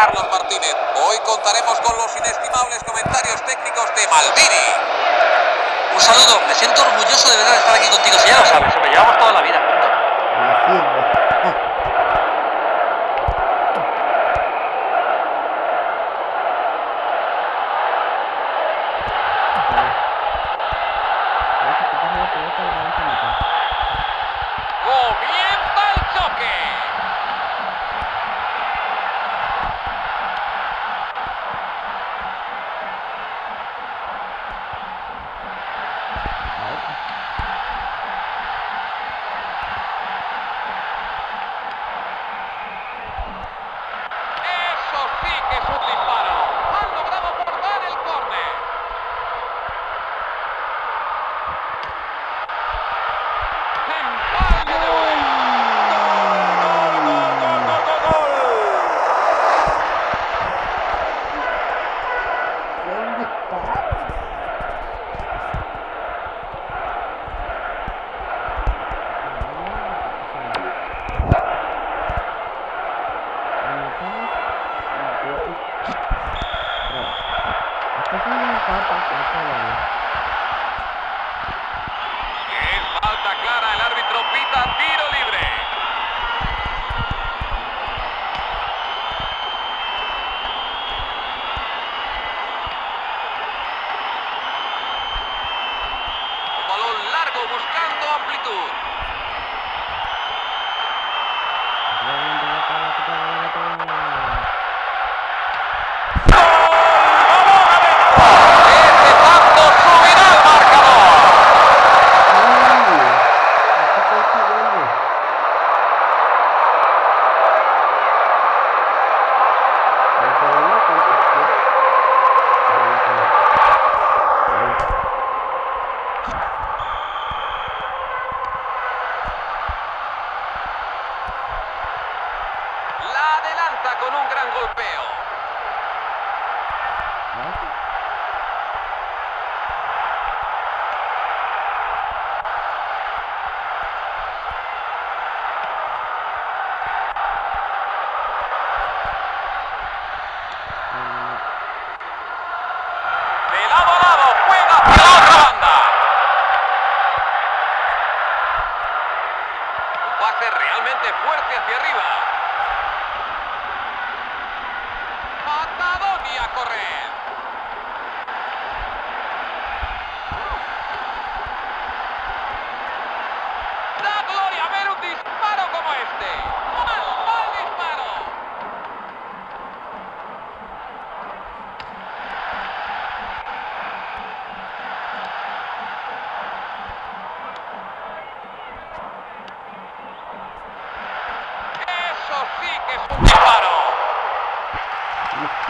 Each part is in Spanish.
Carlos Martínez. Hoy contaremos con los inestimables comentarios técnicos de Maldini. Un saludo, me siento orgulloso de verdad de estar aquí contigo, si ya lo sabes, me llevamos toda la vida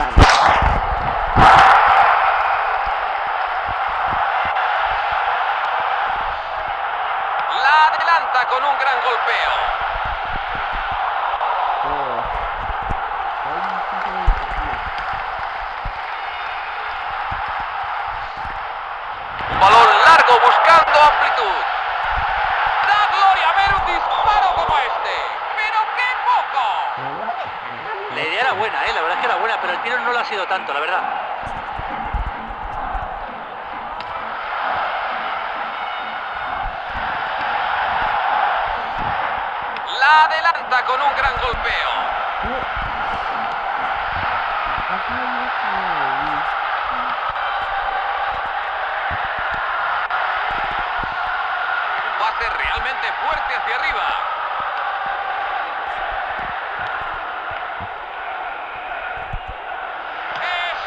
La adelanta con un gran golpeo. Un balón largo buscando amplitud. Da gloria ver un disparo como este. Pero qué poco. La idea era buena, ¿eh? la verdad es que era buena, pero el tiro no lo ha sido tanto, la verdad. La adelanta con un gran golpeo. Un pase realmente fuerte hacia arriba.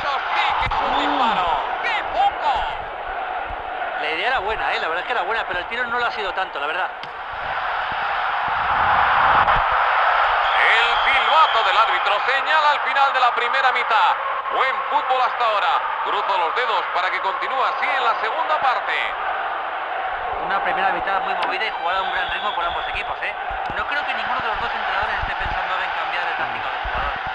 Eso sí que es un disparo. ¡Qué poco! La idea era buena, ¿eh? la verdad es que era buena, pero el tiro no lo ha sido tanto, la verdad. El silbato del árbitro señala al final de la primera mitad. Buen fútbol hasta ahora. Cruzo los dedos para que continúe así en la segunda parte. Una primera mitad muy movida y jugada a un gran ritmo por ambos equipos, ¿eh? No creo que ninguno de los dos entrenadores esté pensando en cambiar de táctica de jugador.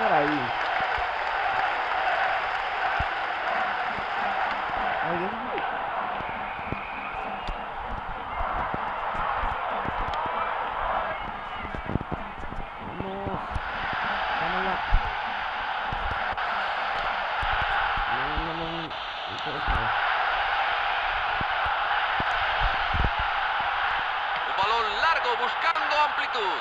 Messi estaba por ahí. Ay, Dios mío. Vamos. Dámela. No, no, no, no. No puedo saber. Un balón largo buscando amplitud.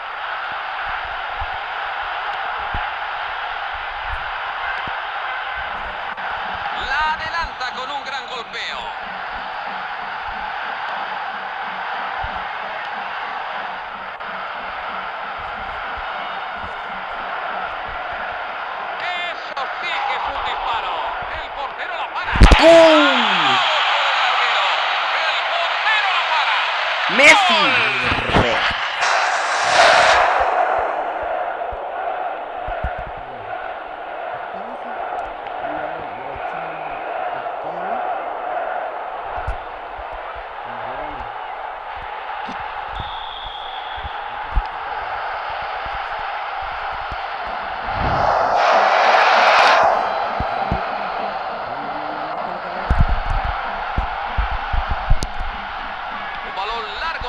La adelanta con un gran golpeo. Eso sí que es un disparo. El portero la para. ¡Pum! El portero la para. Messi.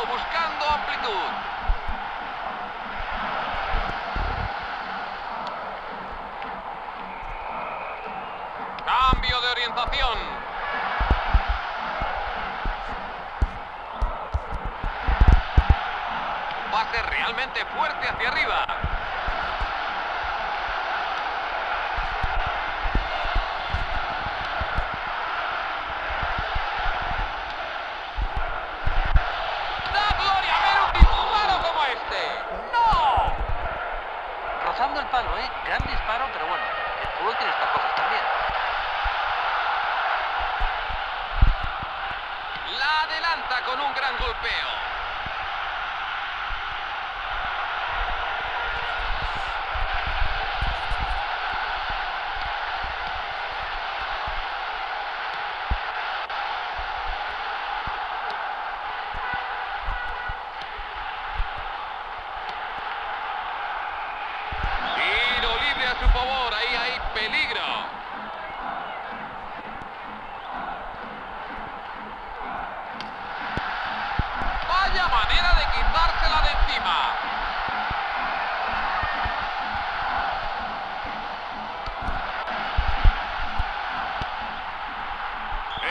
Buscando amplitud. Cambio de orientación. Pase realmente fuerte hacia arriba. Rozando el palo, ¿eh? Gran disparo, pero bueno, el fútbol tiene estas cosas también. La adelanta con un gran golpeo.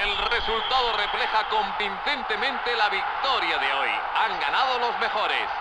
El resultado refleja convincentemente la victoria de hoy. Han ganado los mejores.